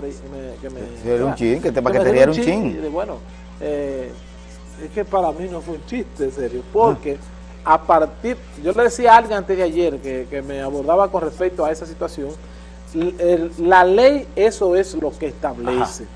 que me, que era un chin, que te paquetería era un chin. bueno, eh, es que para mí no fue un chiste, serio, porque a partir, yo le decía a alguien antes de ayer que, que me abordaba con respecto a esa situación, la ley eso es lo que establece.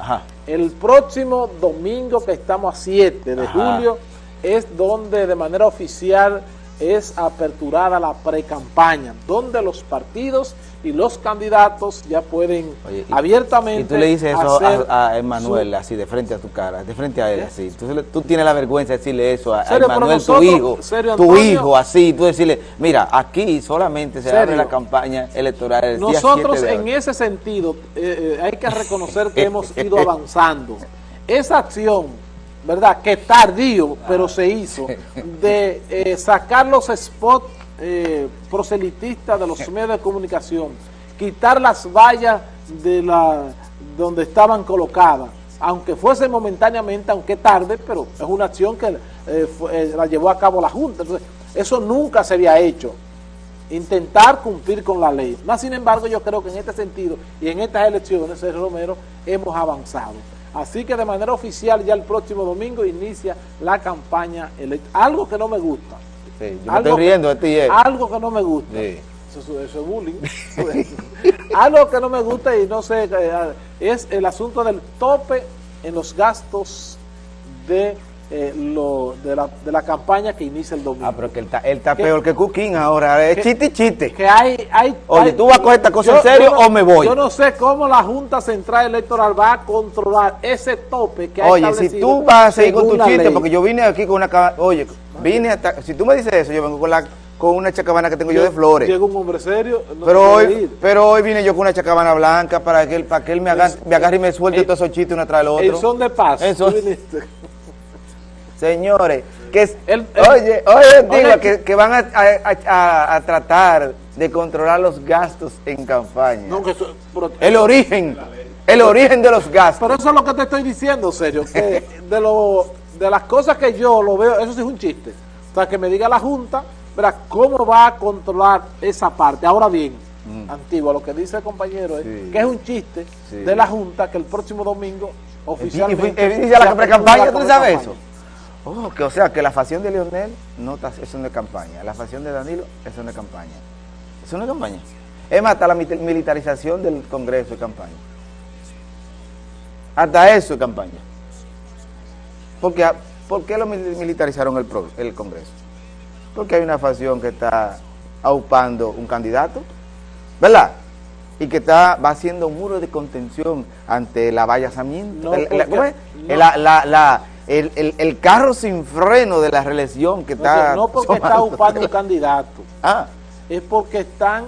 El próximo domingo que estamos a 7 de julio es donde de manera oficial es aperturada la pre-campaña, donde los partidos y los candidatos ya pueden abiertamente... Y tú le dices eso a, Emanuel, así de frente a tu cara, de frente a él, así. Tú, tienes la vergüenza de decirle eso a, Emanuel, tu hijo, tu hijo, así, tú decirle, mira, aquí solamente se abre la campaña electoral el Nosotros en ese sentido eh, eh, hay que reconocer que hemos ido avanzando. Esa acción ¿verdad? Que tardío, pero se hizo, de eh, sacar los spots eh, proselitistas de los medios de comunicación, quitar las vallas de la donde estaban colocadas, aunque fuese momentáneamente, aunque tarde, pero es una acción que eh, la llevó a cabo la Junta. Entonces, eso nunca se había hecho intentar cumplir con la ley. Más sin embargo, yo creo que en este sentido y en estas elecciones, Sergio Romero, hemos avanzado. Así que de manera oficial ya el próximo domingo inicia la campaña electoral. Algo que no me gusta. Sí, yo algo estoy riendo de ti. Eh. Algo que no me gusta. Eso, es bullying. algo que no me gusta y no sé, eh, es el asunto del tope en los gastos de eh, lo, de, la, de la campaña que inicia el domingo. Ah, pero que él está, peor que Cooking ahora, es chiste chiste. Que hay, hay, Oye, ¿tú vas a coger esta cosa en serio o me voy? Yo no sé cómo la Junta Central Electoral va a controlar ese tope que hay Oye, si tú vas a seguir con tu chiste, porque yo vine aquí con una... Oye, vine hasta... Si tú me dices eso, yo vengo con la con una chacabana que tengo yo, de flores. Llega un hombre serio. pero, hoy, pero hoy vine yo con una chacabana blanca para que él, para que él me, haga, me agarre y me suelte todos esos chistes uno tras el otro. El son de paz. Señores, que oye, oye, digo que, van a, tratar de controlar los gastos en campaña. el origen, el origen de los gastos. Pero eso es lo que te estoy diciendo, serio, que de, lo, de las cosas que yo lo veo, eso sí es un chiste. O sea, que me diga la Junta, verá, cómo va a controlar esa parte. Ahora bien, mm. antiguo, lo que dice el compañero es que es un chiste de la Junta que el próximo domingo oficialmente... ¿Y, y, la pre-campaña, tú sabes eso? Oh, que, o sea, que la facción de Leonel no está, es una campaña, la facción de Danilo es una campaña. Es una campaña. Es más, hasta la militarización del Congreso de campaña. Hasta eso es campaña. Porque, ¿Por qué lo militarizaron el, el Congreso? Porque hay una facción que está aupando un candidato, ¿verdad? Y que está, va haciendo un muro de contención ante el avallazamiento. la, el, el, carro sin freno de la reelección que está... No porque está ocupando un candidato, ah. es porque están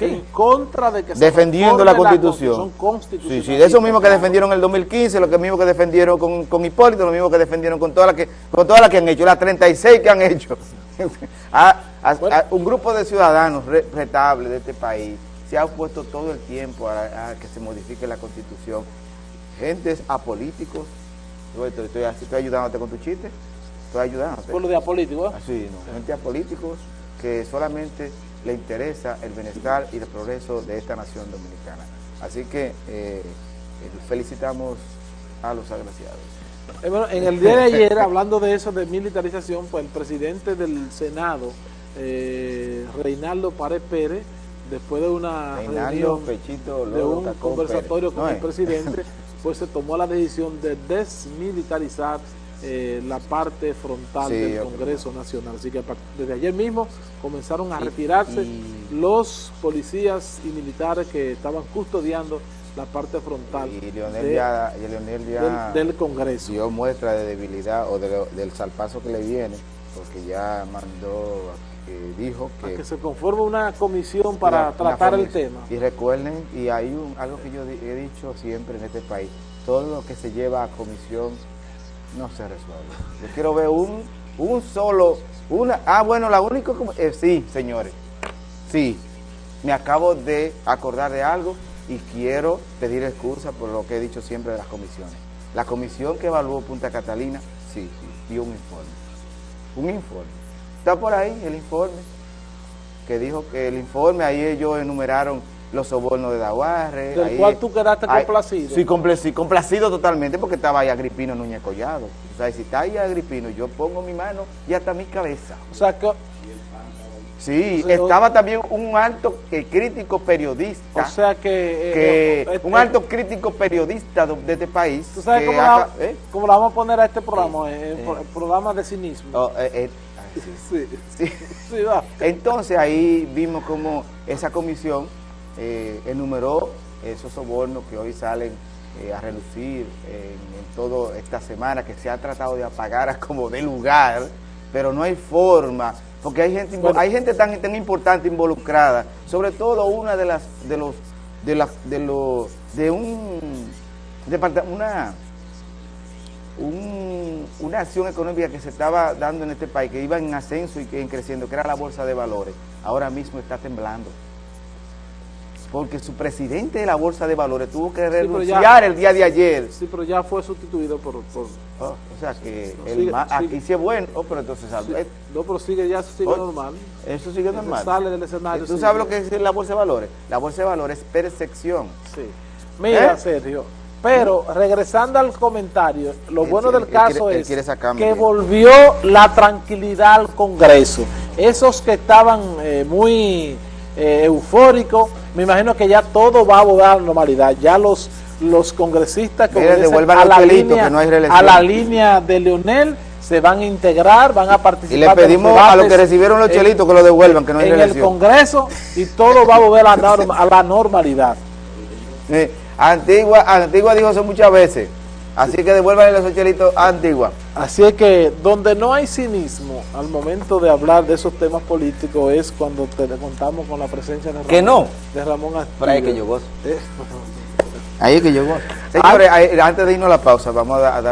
en contra de que Defendiendo la constitución. sí, sí, de eso mismo que defendieron en el 2015, lo mismo que defendieron con, con Hipólito, lo mismo que defendieron con todas las que, con todas las que han hecho, las 36 que han hecho. un grupo de ciudadanos retables de este país se ha opuesto todo el tiempo a, que se modifique la constitución. Gentes apolíticos, estoy, estoy, estoy, ayudándote con tu chiste. Estoy ayudándote. ¿Por lo de apolíticos? Así, no. Gente apolíticos que solamente le interesa el bienestar y el progreso de esta nación dominicana. Así que eh, eh, felicitamos a los agraciados. Eh, bueno, en el día de ayer, hablando de eso, de militarización, pues el presidente del Senado, Reinaldo Párez Pérez, después de una reunión, de un conversatorio con el presidente, pues se tomó la decisión de desmilitarizar eh, la parte frontal del Congreso Nacional. Así que desde ayer mismo comenzaron a retirarse los policías y militares que estaban custodiando la parte frontal y Leonel ya, del, Congreso. dio muestra de debilidad o del salpazo que le viene, porque ya mandó dijo que... que se conforme una comisión para tratar el tema. Y recuerden, y hay un, algo que yo he dicho siempre en este país, todo lo que se lleva a comisión no se resuelve. Yo quiero ver un, un solo, una, ah bueno, la única, eh, sí señores, sí, me acabo de acordar de algo y quiero pedir excusa por lo que he dicho siempre de las comisiones. La comisión que evaluó Punta Catalina, sí, sí dio un informe. Un informe Está por ahí el informe, que dijo que el informe, ahí ellos enumeraron los sobornos de Daguarre. Del ahí- cual tú quedaste ahí- complacido. Sí, complacido, complacido totalmente porque estaba ahí Agripino Núñez Collado. O sea, si está ahí Agripino, yo pongo mi mano y hasta mi cabeza. O sea, que, Sí, O sea, estaba también un alto eh, crítico periodista. o sea que... eh, que eh, un eh, alto crítico periodista de, de este país. ¿Tú sabes cómo, la, ¿eh? cómo la vamos a poner a este programa? eh, pro- programa de cinismo. Oh, eh, eh, Sí, sí. sí, va. Entonces ahí vimos como esa comisión eh, enumeró esos sobornos que hoy salen eh, a relucir en, en toda esta semana, que se ha tratado de apagar a como de lugar, pero no hay forma, porque hay gente, Bueno. hay gente tan, tan importante involucrada, sobre todo una de las, de los, de las, de los, de un, departa- una, un- una acción económica que se estaba dando en este país, que iba en ascenso y que en creciendo, que era la bolsa de valores, ahora mismo está temblando. Porque su presidente de la bolsa de valores tuvo que ya- renunciar el día de ayer. Sí, pero ya fue sustituido por... por Oh, o sea que el Sigue- aquí sí es bueno, oh, pero entonces sí, no, pero sigue, ya sigue Oye, normal. eso sigue normal. Sale del escenario. ¿Tú sigue. sabes lo que es la bolsa de valores? La bolsa de valores es percepción. Sí. Mira, ¿Eh? Sergio, pero regresando al comentario, lo Él bueno del caso quiere- es quiere que volvió la tranquilidad al Congreso. Esos que estaban eh, muy eh, eufóricos, me imagino que ya todo va a volver a la normalidad. Ya los los congresistas que devuelvan a la, línea, que no hay reelección. a la línea de Leonel se van a integrar, van a participar. Y le pedimos a los que recibieron los chelitos que lo devuelvan, que no hay en el. Congreso y todo va a volver a la, norma- a la normalidad. Eh, Antigua, Antigua dijo eso muchas veces. Así que devuélvanle los chelitos a Antigua. Así es que donde no hay cinismo al momento de hablar de esos temas políticos es cuando te contamos con la presencia de Ramón, Que no. de Ramón ahí es que yo gozo. Eh, Ahí es que yo gozo. Señores, ahí- antes de irnos a la pausa, vamos a dar